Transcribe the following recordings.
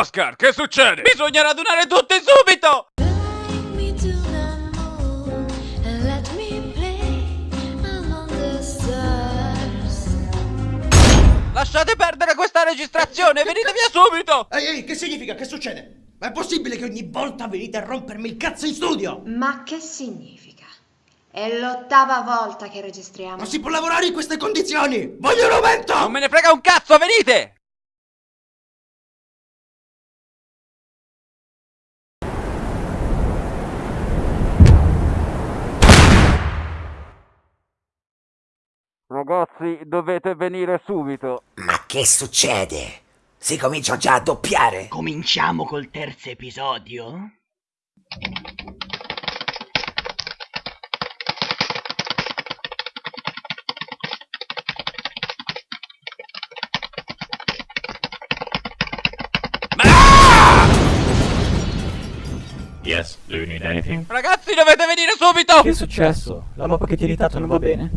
Oscar, che succede? Bisogna radunare tutti subito! Lasciate perdere questa registrazione, venite via subito! Ehi, ehi, che significa? Che succede? Ma è possibile che ogni volta venite a rompermi il cazzo in studio? Ma che significa? È l'ottava volta che registriamo. Non si può lavorare in queste condizioni! Voglio un aumento! Non me ne frega un cazzo, venite! Ragazzi, dovete venire subito. Ma che succede? Si comincia già a doppiare? Cominciamo col terzo episodio? Yes, do you need anything? Ragazzi, dovete venire subito! Che è successo? La mappa che ti hai irritato non va bene?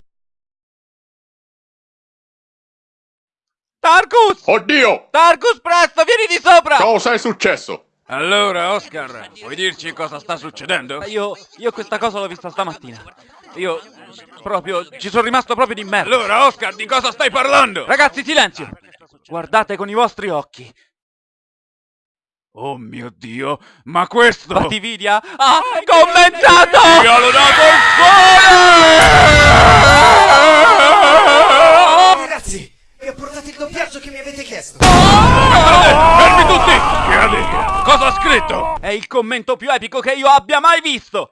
Tarkus! Oddio! Tarkus, presto, vieni di sopra! Cosa è successo? Allora, Oscar, puoi dirci cosa sta succedendo? Io, io questa cosa l'ho vista stamattina. Io, proprio, ci sono rimasto proprio di merda. Allora, Oscar, di cosa stai parlando? Ragazzi, silenzio! Guardate con i vostri occhi. Oh mio Dio, ma questo... Batividia ha commentato! Mi hanno dato il cuore! Chiesto! Fermi tutti! Che ha detto? Cosa ha scritto? È il commento più epico che io abbia mai visto!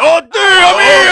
Oddio mio!